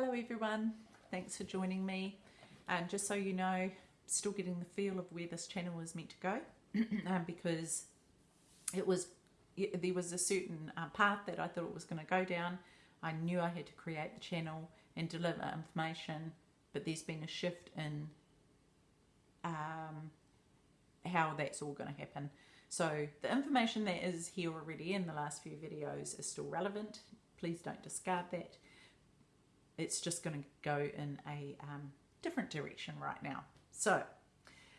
Hello everyone, thanks for joining me. And just so you know, still getting the feel of where this channel was meant to go um, because it was there was a certain uh, path that I thought it was going to go down. I knew I had to create the channel and deliver information, but there's been a shift in um, how that's all going to happen. So the information that is here already in the last few videos is still relevant. Please don't discard that. It's just going to go in a um, different direction right now. So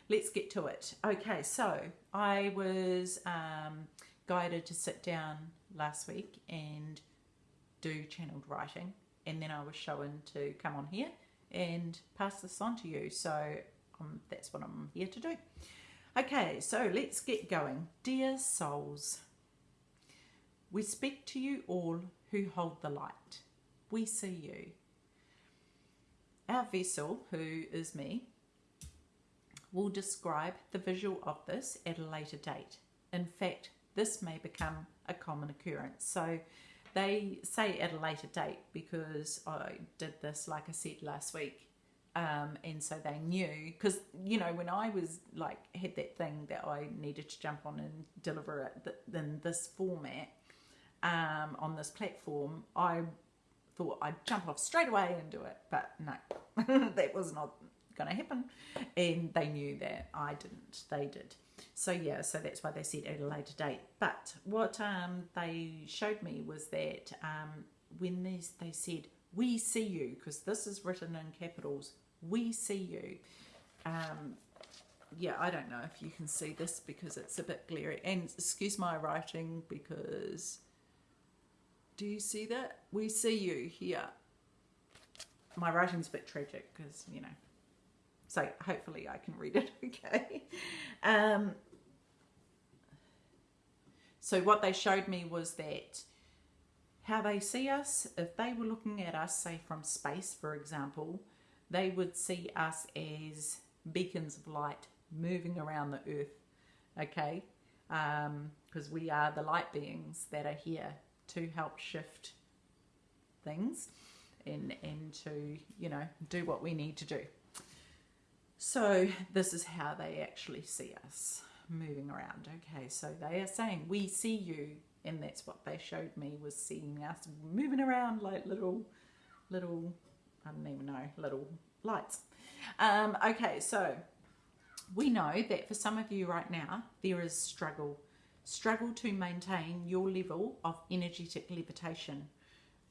let's get to it. Okay, so I was um, guided to sit down last week and do channeled writing, and then I was shown to come on here and pass this on to you. So um, that's what I'm here to do. Okay, so let's get going. Dear souls, we speak to you all who hold the light. We see you. Our vessel, who is me, will describe the visual of this at a later date. In fact, this may become a common occurrence. So they say at a later date because I did this, like I said last week, um, and so they knew because you know when I was like had that thing that I needed to jump on and deliver it in this format um, on this platform, I thought I'd jump off straight away and do it, but no, that was not going to happen, and they knew that I didn't. They did. So yeah, so that's why they said at a later date. But what um, they showed me was that um, when these they said we see you because this is written in capitals we see you. Um, yeah, I don't know if you can see this because it's a bit glary. And excuse my writing because do you see that? We see you here. My writing's a bit tragic because, you know, so hopefully I can read it okay. Um, so what they showed me was that how they see us, if they were looking at us, say from space, for example, they would see us as beacons of light moving around the earth, okay? Because um, we are the light beings that are here to help shift things and, and to, you know, do what we need to do. So this is how they actually see us moving around. Okay, so they are saying, we see you. And that's what they showed me was seeing us moving around like little, little I don't even know, little lights. Um, okay, so we know that for some of you right now, there is struggle. Struggle to maintain your level of energetic levitation.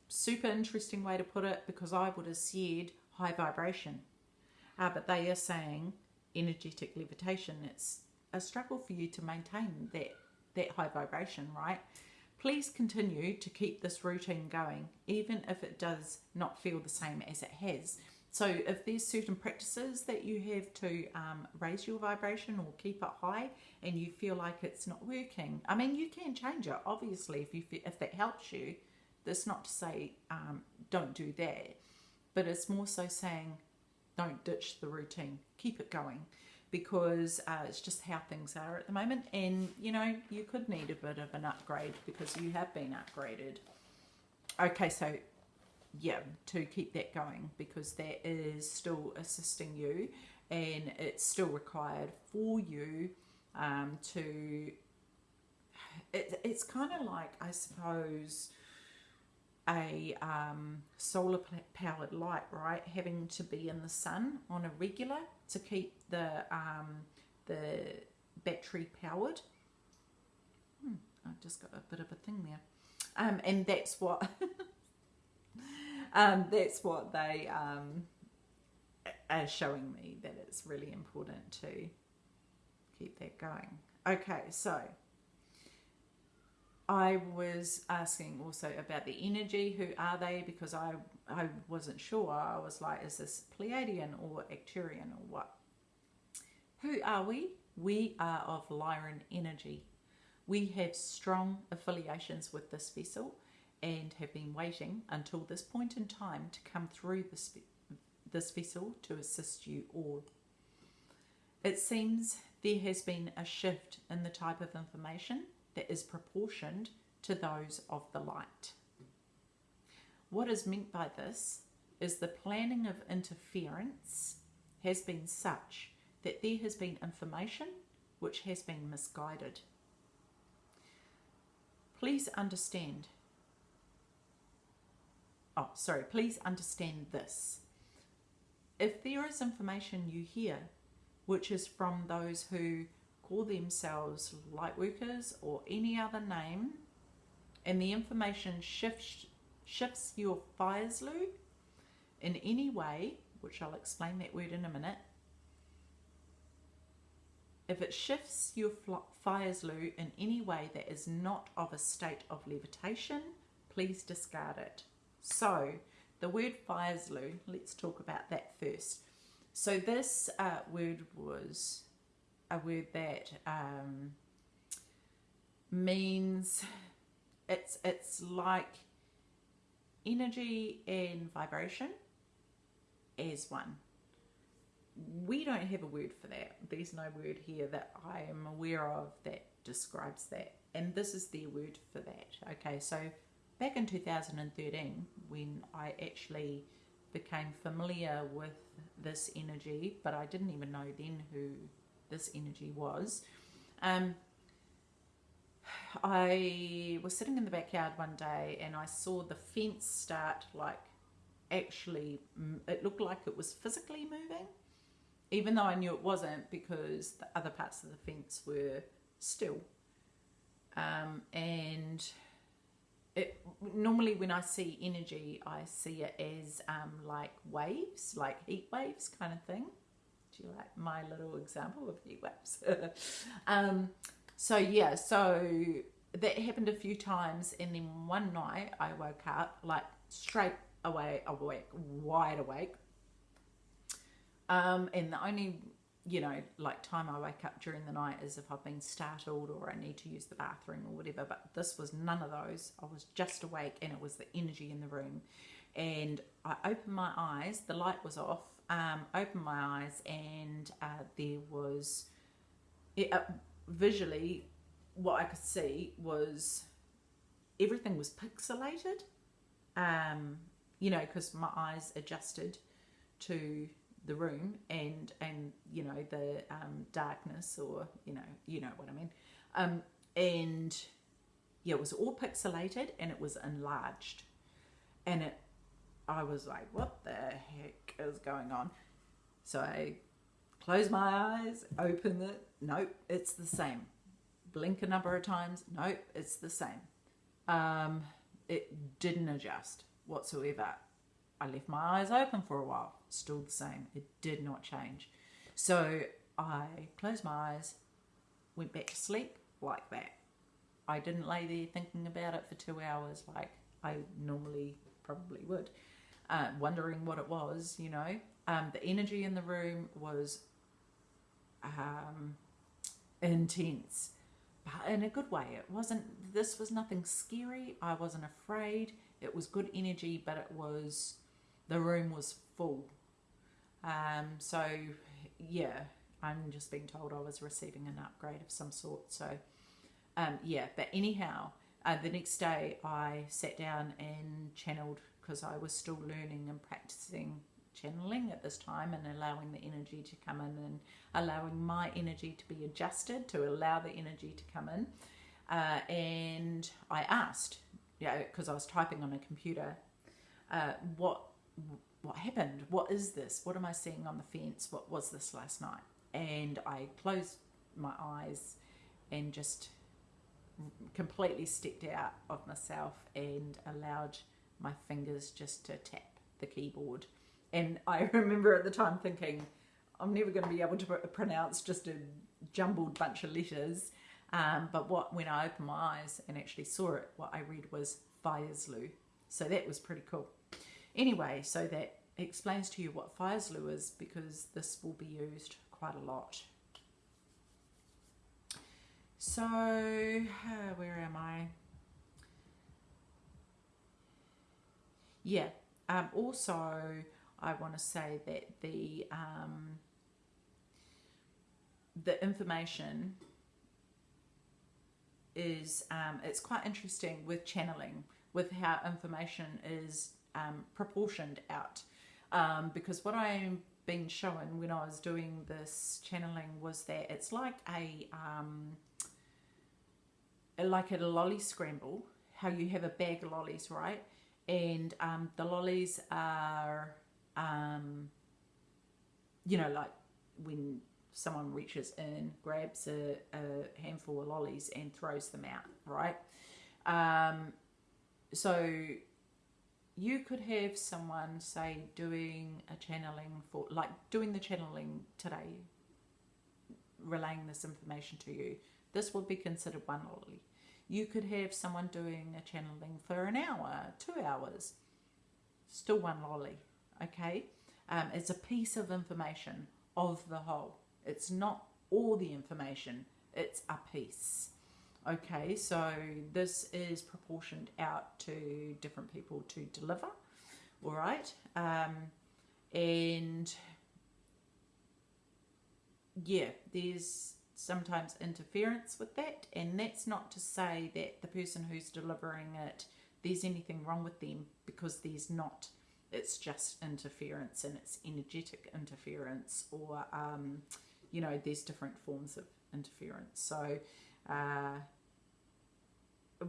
Super interesting way to put it because I would have said high vibration. Uh, but they are saying energetic levitation. It's a struggle for you to maintain that, that high vibration, right? Please continue to keep this routine going, even if it does not feel the same as it has. So if there's certain practices that you have to um, raise your vibration or keep it high and you feel like it's not working, I mean, you can change it, obviously, if, you if that helps you. That's not to say um, don't do that, but it's more so saying don't ditch the routine. Keep it going because uh, it's just how things are at the moment. And, you know, you could need a bit of an upgrade because you have been upgraded. Okay, so yeah, to keep that going because that is still assisting you and it's still required for you um, to, it, it's kind of like, I suppose, a um, solar powered light, right? Having to be in the sun on a regular to keep the um, the battery powered. Hmm, I've just got a bit of a thing there. Um, and that's what um, that's what they um, are showing me that it's really important to keep that going. Okay, so I was asking also about the energy. Who are they? Because I I wasn't sure. I was like, is this Pleiadian or Arcturian or what? Who are we? We are of Lyran energy. We have strong affiliations with this vessel and have been waiting until this point in time to come through this, this vessel to assist you all. It seems there has been a shift in the type of information that is proportioned to those of the light. What is meant by this is the planning of interference has been such that there has been information which has been misguided. Please understand. Oh, sorry, please understand this. If there is information you hear which is from those who call themselves light workers or any other name, and the information shifts, shifts your Fairslu in any way, which I'll explain that word in a minute, if it shifts your Fairslu in any way that is not of a state of levitation, please discard it. So, the word Fairslu, let's talk about that first. So, this uh, word was a word that um, means it's it's like energy and vibration as one we don't have a word for that. There's no word here that I am aware of that describes that. And this is their word for that. Okay, so back in 2013, when I actually became familiar with this energy, but I didn't even know then who this energy was. Um, I was sitting in the backyard one day and I saw the fence start like actually, it looked like it was physically moving even though I knew it wasn't because the other parts of the fence were still. Um, and normally when I see energy, I see it as um, like waves, like heat waves kind of thing. Do you like my little example of heat waves? um, so yeah, so that happened a few times, and then one night I woke up like straight away awake, wide awake, um, and the only, you know, like time I wake up during the night is if I've been startled or I need to use the bathroom or whatever. But this was none of those. I was just awake and it was the energy in the room. And I opened my eyes, the light was off, um, opened my eyes, and uh, there was it, uh, visually what I could see was everything was pixelated. Um, you know, because my eyes adjusted to the room and and you know the um, darkness or you know you know what I mean. Um, and yeah it was all pixelated and it was enlarged. And it I was like what the heck is going on? So I close my eyes open it. Nope it's the same. Blink a number of times. Nope it's the same. Um, it didn't adjust whatsoever I left my eyes open for a while, still the same. It did not change. So I closed my eyes, went back to sleep like that. I didn't lay there thinking about it for two hours like I normally probably would, uh, wondering what it was, you know. Um, the energy in the room was um, intense, but in a good way. It wasn't, this was nothing scary. I wasn't afraid. It was good energy, but it was the room was full. Um, so, yeah, I'm just being told I was receiving an upgrade of some sort. So, um, yeah, but anyhow, uh, the next day I sat down and channeled because I was still learning and practicing channeling at this time and allowing the energy to come in and allowing my energy to be adjusted to allow the energy to come in. Uh, and I asked, yeah, because I was typing on a computer, uh, what what happened? What is this? What am I seeing on the fence? What was this last night? And I closed my eyes and just completely stepped out of myself and allowed my fingers just to tap the keyboard. And I remember at the time thinking, I'm never going to be able to pronounce just a jumbled bunch of letters. Um, but what when I opened my eyes and actually saw it, what I read was Fairslu. So that was pretty cool. Anyway, so that explains to you what Fairslu is because this will be used quite a lot. So, uh, where am I? Yeah, um, also I want to say that the um, the information is um, it's quite interesting with channeling with how information is um, proportioned out. Um, because what I'm been shown when I was doing this channeling was that it's like a um, like a lolly scramble, how you have a bag of lollies, right? And um, the lollies are, um, you know, like when someone reaches in, grabs a, a handful of lollies and throws them out, right? Um, so you could have someone say doing a channeling for like doing the channeling today relaying this information to you this would be considered one lolly. You could have someone doing a channeling for an hour two hours still one lolly okay? Um, it's a piece of information of the whole. It's not all the information. It's a piece Okay, so this is proportioned out to different people to deliver, all right? Um, and yeah, there's sometimes interference with that, and that's not to say that the person who's delivering it, there's anything wrong with them because there's not. It's just interference and it's energetic interference, or um, you know, there's different forms of interference. So, uh,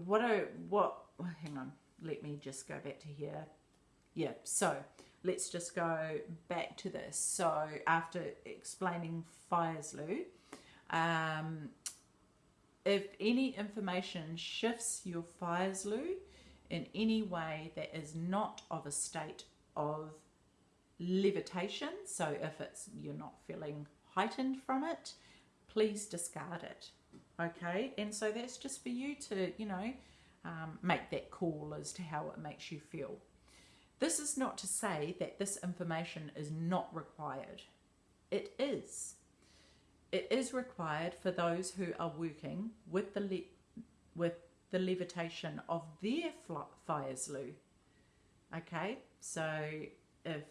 what I what hang on, let me just go back to here. Yeah, so let's just go back to this. So after explaining Fairslu, um, if any information shifts your Fairslu in any way that is not of a state of levitation, so if it's you're not feeling heightened from it, please discard it. Okay, and so that's just for you to, you know, um, make that call as to how it makes you feel. This is not to say that this information is not required. It is. It is required for those who are working with the with the levitation of their Fairslu. Okay, so if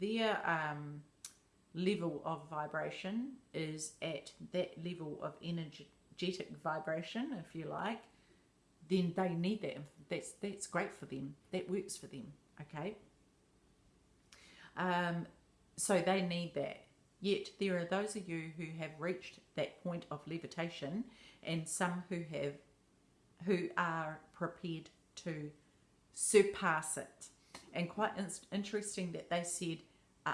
their um, level of vibration is at that level of energy energetic vibration, if you like, then they need that. That's that's great for them. That works for them. Okay. Um, so they need that. Yet there are those of you who have reached that point of levitation, and some who have, who are prepared to surpass it. And quite in- interesting that they said uh,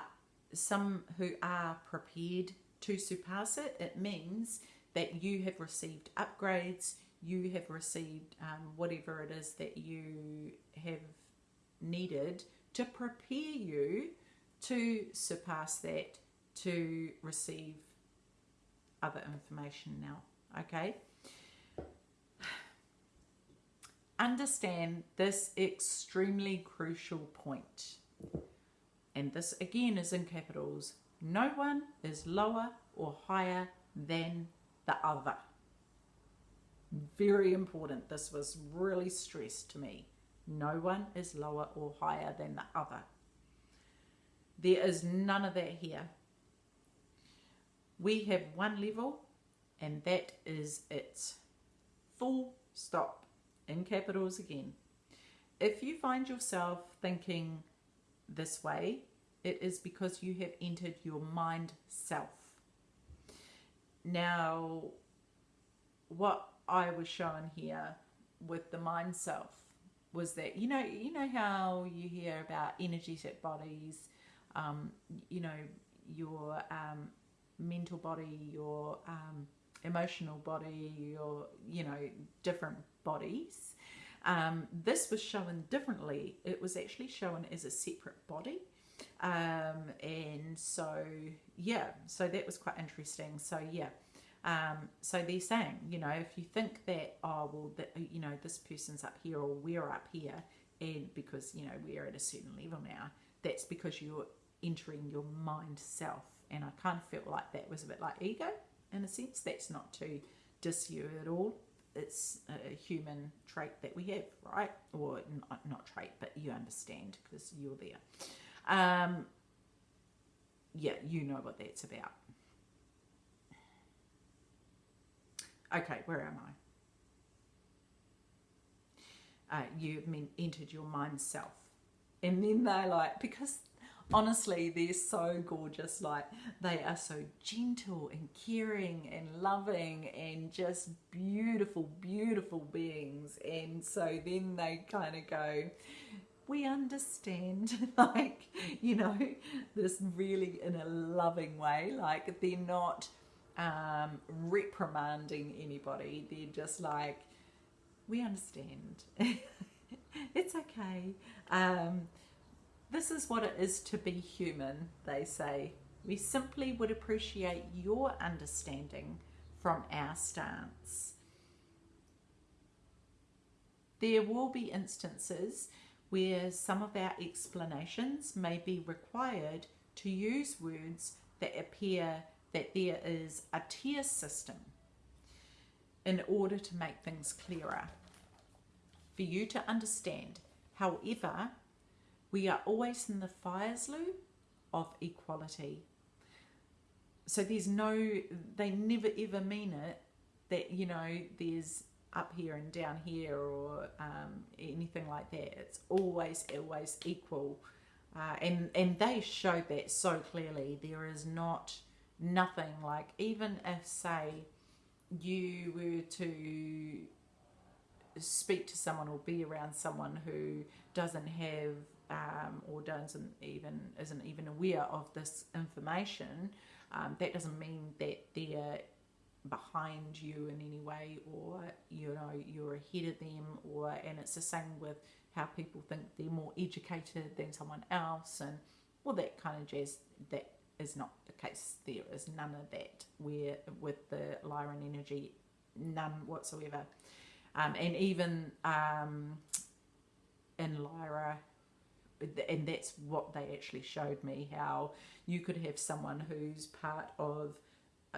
some who are prepared to surpass it. It means that you have received upgrades, you have received um, whatever it is that you have needed to prepare you to surpass that to receive other information now. Okay? Understand this extremely crucial point. And this again is in capitals. No one is lower or higher than the other. Very important. This was really stressed to me. No one is lower or higher than the other. There is none of that here. We have one level, and that is it. Full stop. In capitals again. If you find yourself thinking this way, it is because you have entered your mind self. Now, what I was shown here with the mind self was that you know you know how you hear about energetic bodies, um, you know your um, mental body, your um, emotional body, your you know different bodies. Um, this was shown differently. It was actually shown as a separate body. Um, and so, yeah, so that was quite interesting. So, yeah. Um, so they're saying, you know, if you think that, oh, well, that, you know, this person's up here or we're up here, and because, you know, we're at a certain level now, that's because you're entering your mind self. And I kind of felt like that was a bit like ego in a sense. That's not to diss you at all. It's a human trait that we have, right? Or not, not trait, but you understand because you're there. Um, yeah, you know what that's about. Okay, where am I? Uh, you've entered your mind self. and then they're like because honestly they're so gorgeous like they are so gentle and caring and loving and just beautiful beautiful beings and so then they kind of go we understand like you know this really in a loving way. Like they're not um, reprimanding anybody. They're just like we understand. It's okay. Um, this is what it is to be human they say. We simply would appreciate your understanding from our stance. There will be instances where some of our explanations may be required to use words that appear that there is a tier system in order to make things clearer for you to understand. However, we are always in the Fairslu of equality. So there's no, they never ever mean it that, you know, there's up here and down here or um, anything like that. It's always, always equal. Uh, and, and they show that so clearly. There is not nothing like, even if, say, you were to speak to someone or be around someone who doesn't have um, or doesn't even isn't even aware of this information, um, that doesn't mean that they're behind you in any way or you know you're ahead of them or and it's the same with how people think they're more educated than someone else and all that kind of jazz that is not the case. There is none of that. Where with the Lyran energy none whatsoever. Um, and even um, in Lyra and that's what they actually showed me how you could have someone who's part of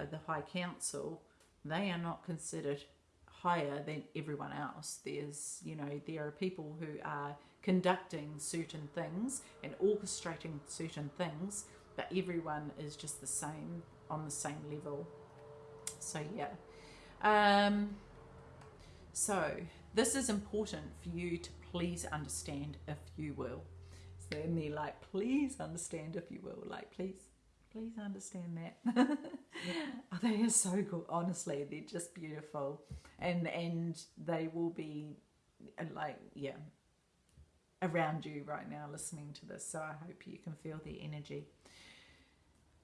the High Council, they are not considered higher than everyone else. There's, you know, there are people who are conducting certain things and orchestrating certain things, but everyone is just the same on the same level. So, yeah. Um, so, this is important for you to please understand if you will. So, and they're like, please understand if you will, like, please please understand that. oh, they are so good. Honestly, they're just beautiful, and and they will be uh, like yeah around you right now listening to this. So I hope you can feel the energy.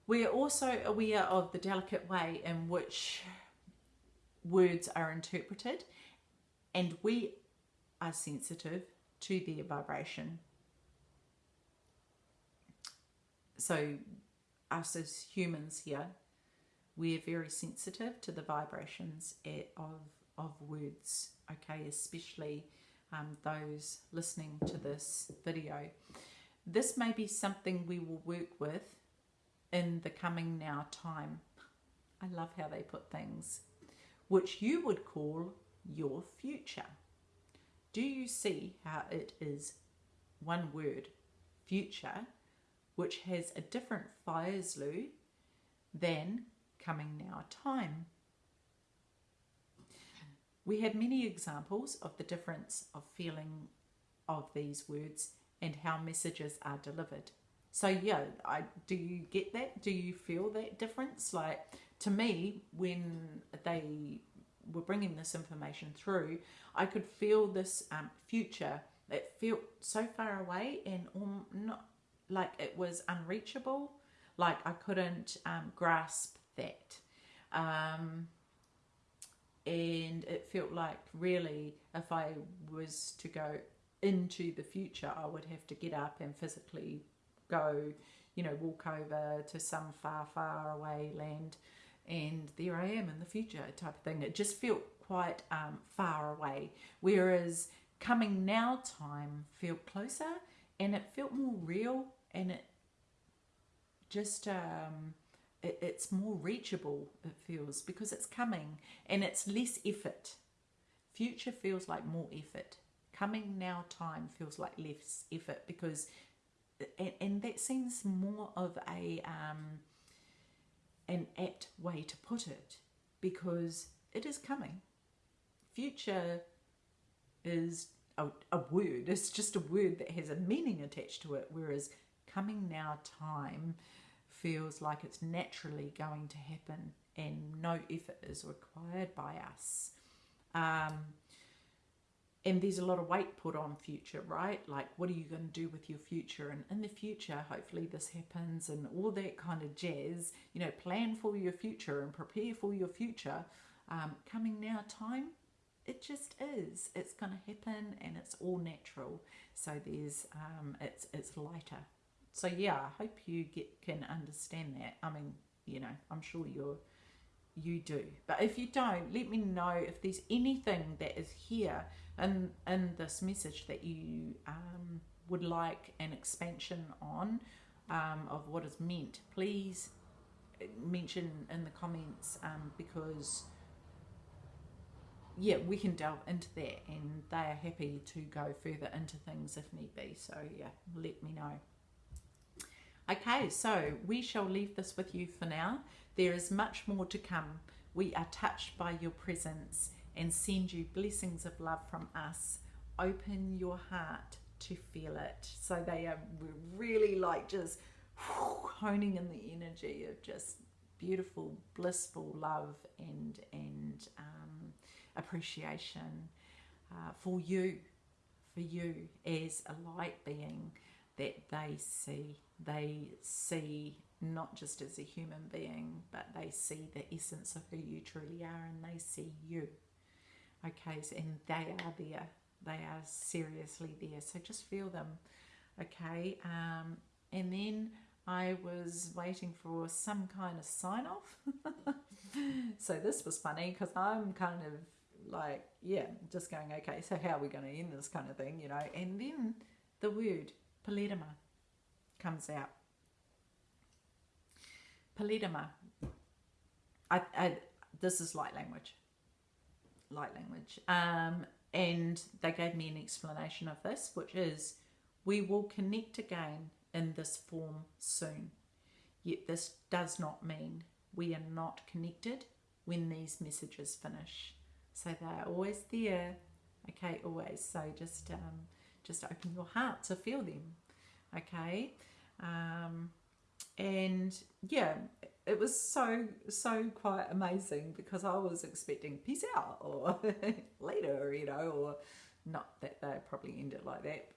We are also aware of the delicate way in which words are interpreted, and we are sensitive to their vibration. So us as humans here, we're very sensitive to the vibrations of, of words, okay, especially um, those listening to this video. This may be something we will work with in the coming now time. I love how they put things, which you would call your future. Do you see how it is one word, future, which has a different Fairslu than coming now time. We had many examples of the difference of feeling of these words and how messages are delivered. So yeah, I do you get that? Do you feel that difference? Like to me, when they were bringing this information through, I could feel this um, future that felt so far away and um, not like it was unreachable. Like i couldn't um, grasp that. Um, and it felt like really if i was to go into the future i would have to get up and physically go you know walk over to some far far away land. And there i am in the future type of thing. It just felt quite um, far away. Whereas coming now time felt closer and it felt more real and it just um, it, it's more reachable it feels because it's coming and it's less effort. Future feels like more effort. Coming now time feels like less effort because and, and that seems more of a um, an apt way to put it because it is coming. Future is a, a word. It's just a word that has a meaning attached to it. Whereas coming now time feels like it's naturally going to happen and no effort is required by us. Um, and there's a lot of weight put on future, right? Like, what are you going to do with your future? And in the future, hopefully, this happens and all that kind of jazz. You know, plan for your future and prepare for your future. Um, coming now time, it just is. It's going to happen and it's all natural. So there's, um, it's it's lighter. So yeah, I hope you get can understand that. I mean, you know, I'm sure you're you do. But if you don't, let me know if there's anything that is here in, in this message that you um, would like an expansion on um, of what is meant. Please mention in the comments um, because yeah, we can delve into that and they are happy to go further into things if need be. So yeah, let me know. Okay, so we shall leave this with you for now. There is much more to come. We are touched by your presence and send you blessings of love from us. Open your heart to feel it. So they are really like just honing in the energy of just beautiful, blissful love and and um, appreciation uh, for you, for you as a light being that they see. They see not just as a human being, but they see the essence of who you truly are and they see you. Okay, so, and they are there. They are seriously there. So just feel them. Okay, um, and then I was waiting for some kind of sign off. so this was funny because I'm kind of like, yeah, just going, okay, so how are we going to end this kind of thing, you know? And then the word Palerma comes out. Palerma. I, I, this is light language. Light language. Um, and they gave me an explanation of this, which is we will connect again in this form soon. Yet this does not mean we are not connected when these messages finish. So they're always there. Okay, always. So just um, just open your heart to feel them. Okay, um, and yeah, it was so so quite amazing because I was expecting peace out or later, you know, or not that they probably end it like that,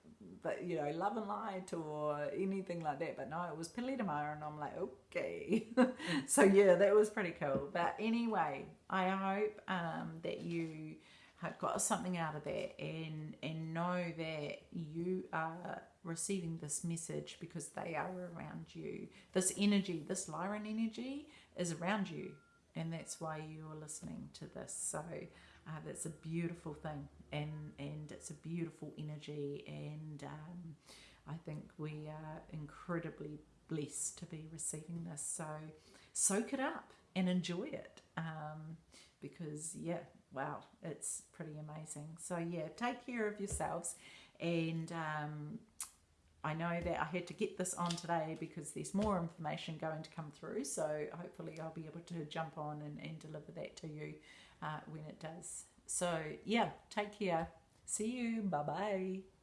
but you know, love and light or anything like that. But no, it was Pilitama, and I'm like, okay. so yeah, that was pretty cool. But anyway, I hope um, that you have got something out of that and and know that you are receiving this message because they are around you. This energy, this Lyran energy, is around you, and that's why you're listening to this. So uh, that's a beautiful thing, and and it's a beautiful energy, and um, I think we are incredibly blessed to be receiving this. So soak it up and enjoy it, um, because yeah, wow, it's pretty amazing. So yeah, take care of yourselves, and um, I know that I had to get this on today because there's more information going to come through. So hopefully I'll be able to jump on and, and deliver that to you uh, when it does. So, yeah, take care. See you. Bye bye.